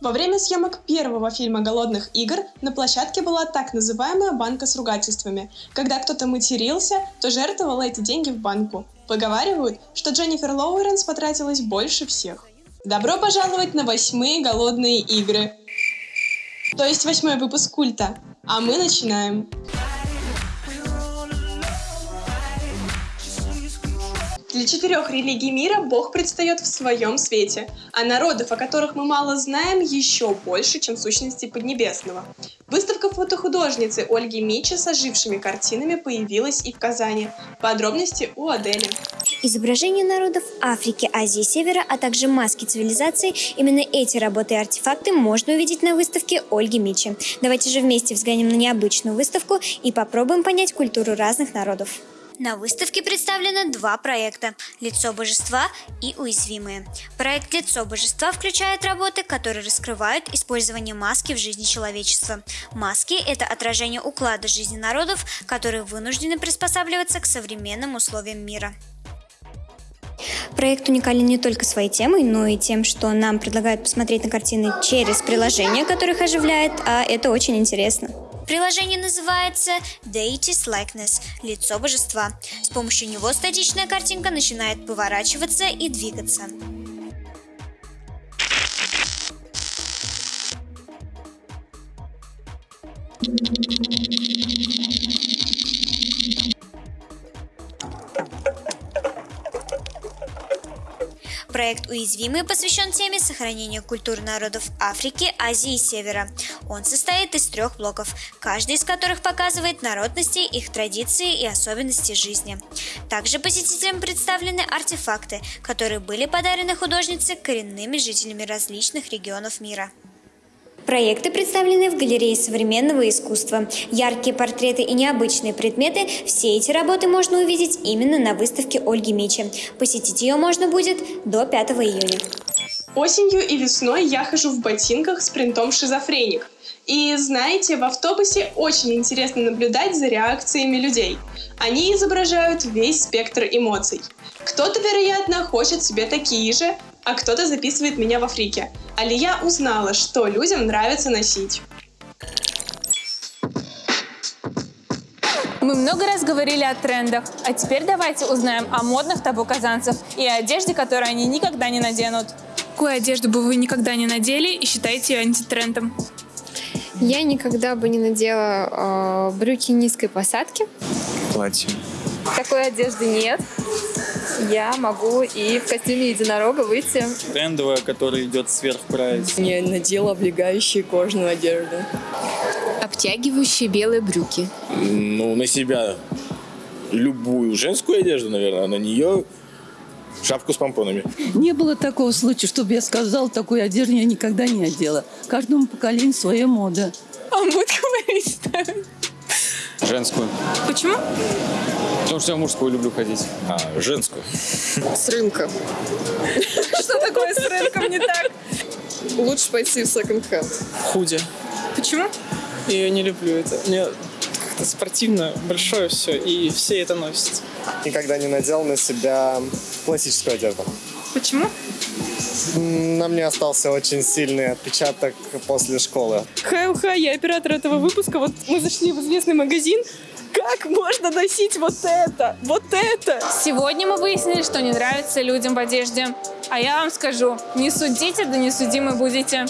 Во время съемок первого фильма «Голодных игр» на площадке была так называемая банка с ругательствами. Когда кто-то матерился, то жертвовал эти деньги в банку. Поговаривают, что Дженнифер Лоуренс потратилась больше всех. Добро пожаловать на восьмые «Голодные игры». То есть восьмой выпуск культа. А мы начинаем. Для четырех религий мира Бог предстает в своем свете, а народов, о которых мы мало знаем, еще больше, чем сущности Поднебесного. Выставка фотохудожницы Ольги Мичи с ожившими картинами появилась и в Казани. Подробности у Адели. Изображения народов Африки, Азии Севера, а также маски цивилизации – именно эти работы и артефакты можно увидеть на выставке Ольги Мичи. Давайте же вместе взглянем на необычную выставку и попробуем понять культуру разных народов. На выставке представлено два проекта – «Лицо божества» и «Уязвимые». Проект «Лицо божества» включает работы, которые раскрывают использование маски в жизни человечества. Маски – это отражение уклада жизни народов, которые вынуждены приспосабливаться к современным условиям мира. Проект уникален не только своей темой, но и тем, что нам предлагают посмотреть на картины через приложение, которых оживляет, а это очень интересно. Приложение называется Deity's Likeness – лицо божества. С помощью него статичная картинка начинает поворачиваться и двигаться. Проект «Уязвимые» посвящен теме сохранения культур народов Африки, Азии и Севера. Он состоит из трех блоков, каждый из которых показывает народности, их традиции и особенности жизни. Также посетителям представлены артефакты, которые были подарены художнице коренными жителями различных регионов мира. Проекты представлены в галерее современного искусства. Яркие портреты и необычные предметы – все эти работы можно увидеть именно на выставке Ольги Мичи. Посетить ее можно будет до 5 июня. Осенью и весной я хожу в ботинках с принтом «Шизофреник». И знаете, в автобусе очень интересно наблюдать за реакциями людей. Они изображают весь спектр эмоций. Кто-то, вероятно, хочет себе такие же, а кто-то записывает меня в Африке. Алия узнала, что людям нравится носить. Мы много раз говорили о трендах, а теперь давайте узнаем о модных табу казанцев и одежде, которую они никогда не наденут. Какую одежду бы вы никогда не надели и считаете ее антитрендом? Я никогда бы не надела э, брюки низкой посадки. Платье. Такой одежды нет я могу и в костюме единорога выйти. Трендовая, которая идет сверх прайс. Не надела облегающие кожную одежду. Обтягивающие белые брюки. Ну, на себя любую женскую одежду, наверное, а на нее шапку с помпонами. Не было такого случая, чтобы я сказала, такой одежды я никогда не одела. Каждому поколению своя мода. А Он будет говорить ставить. Женскую. Почему? Потому что я мужскую люблю ходить. А, женскую. С рынка. Что такое с рынком не так? Лучше пойти в секонд-хенд. Худи. Почему? Я не люблю это. Мне как-то спортивно, большое все, и все это носят. Никогда не надел на себя классическую одежду. Почему? На мне остался очень сильный отпечаток после школы. Хай-уха, я оператор этого выпуска. Вот мы зашли в известный магазин. Как можно носить вот это? Вот это? Сегодня мы выяснили, что не нравится людям в одежде. А я вам скажу, не судите, да не судимы будете.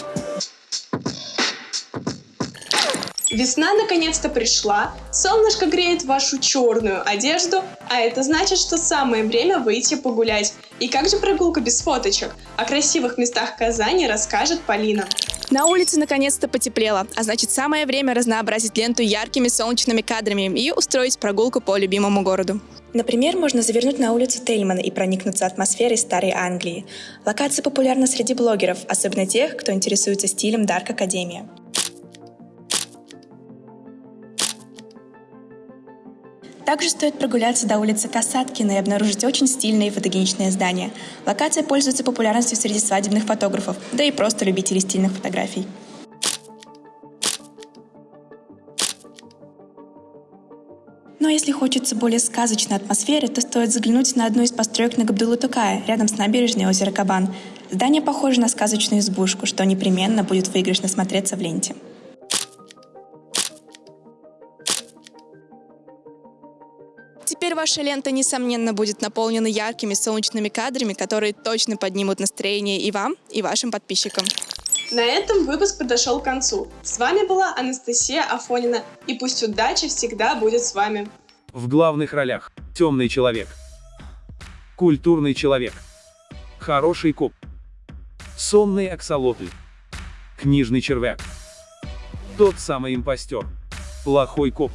Весна наконец-то пришла, солнышко греет вашу черную одежду, а это значит, что самое время выйти погулять. И как же прогулка без фоточек? О красивых местах Казани расскажет Полина. На улице наконец-то потеплело, а значит самое время разнообразить ленту яркими солнечными кадрами и устроить прогулку по любимому городу. Например, можно завернуть на улицу Тельмана и проникнуться атмосферой Старой Англии. Локация популярна среди блогеров, особенно тех, кто интересуется стилем Дарк Академия. Также стоит прогуляться до улицы Касаткина и обнаружить очень стильное и фотогеничное здание. Локация пользуется популярностью среди свадебных фотографов, да и просто любителей стильных фотографий. Но если хочется более сказочной атмосферы, то стоит заглянуть на одну из построек на Габдулу-Тукая, рядом с набережной озера Кабан. Здание похоже на сказочную избушку, что непременно будет выигрышно смотреться в ленте. Теперь ваша лента, несомненно, будет наполнена яркими солнечными кадрами, которые точно поднимут настроение и вам, и вашим подписчикам. На этом выпуск подошел к концу. С вами была Анастасия Афонина, и пусть удача всегда будет с вами. В главных ролях темный человек, культурный человек, хороший коп, сонный аксолотль, книжный червяк, тот самый импостер, плохой коп.